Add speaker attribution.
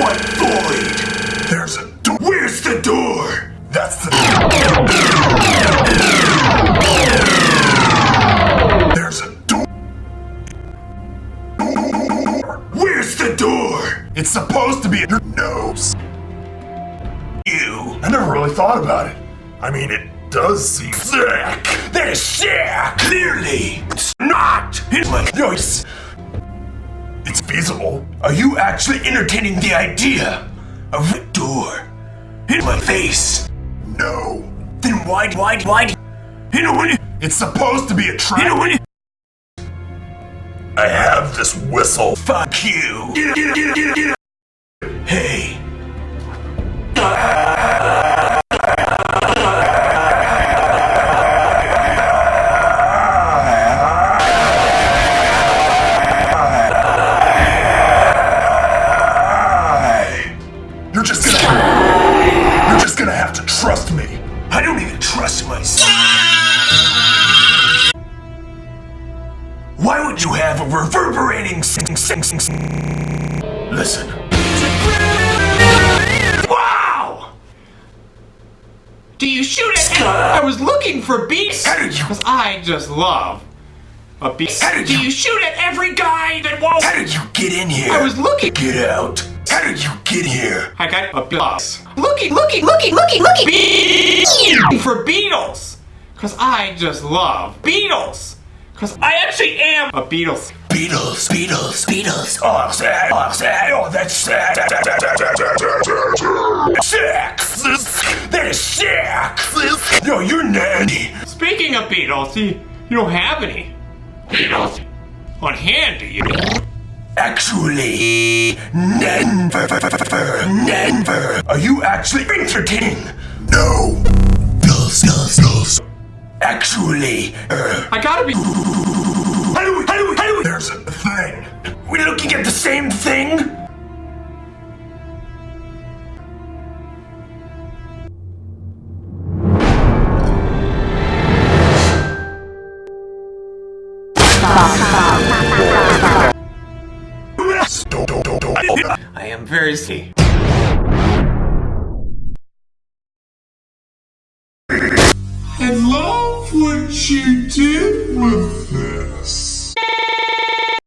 Speaker 1: What void?
Speaker 2: There's a door.
Speaker 1: Where's the door?
Speaker 2: That's the door. There's a door.
Speaker 1: Where's the door?
Speaker 2: It's supposed to be in your nose.
Speaker 1: You.
Speaker 2: I never really thought about it. I mean, it does seem sick.
Speaker 1: This shit! Clearly, it's not his my noise.
Speaker 2: It's feasible.
Speaker 1: Are you actually entertaining the idea of a door in my face?
Speaker 2: No.
Speaker 1: Then why, why, why? You know what?
Speaker 2: It's supposed to be a trap. You know what? I have this whistle.
Speaker 1: Fuck you!
Speaker 2: Just gonna. You're just gonna have to trust me.
Speaker 1: I don't even trust myself. Why would you have a reverberating sing sing sing sing? Listen.
Speaker 3: Wow! Do you shoot it? I was looking for beats. How did you? Because I just love a beat. How did Do you- you shoot at every guy that won't? How
Speaker 1: did you get in here? I was
Speaker 3: looking.
Speaker 1: Get out! How did you get here?
Speaker 3: I got a bus. Looking, looking, looking, looking, looking. Be- for Beatles. Because I just love Beatles. Because I actually am a Beatles.
Speaker 1: Beatles, Beatles, Beatles. Oh, sad, oh, sad, oh, that's sad. Sick! That is sick! Yo, you're nanny.
Speaker 3: Speaking of Beatles, you, you don't have any Beatles on hand, do you?
Speaker 1: Actually, never, never. Are you actually entertaining?
Speaker 2: No.
Speaker 1: Bills, bills, bills. Actually, uh,
Speaker 3: I gotta be.
Speaker 1: how do we, how do we, how do we?
Speaker 2: There's a thing.
Speaker 1: We're looking at the same thing?
Speaker 3: I am very sick. I love what you did with this.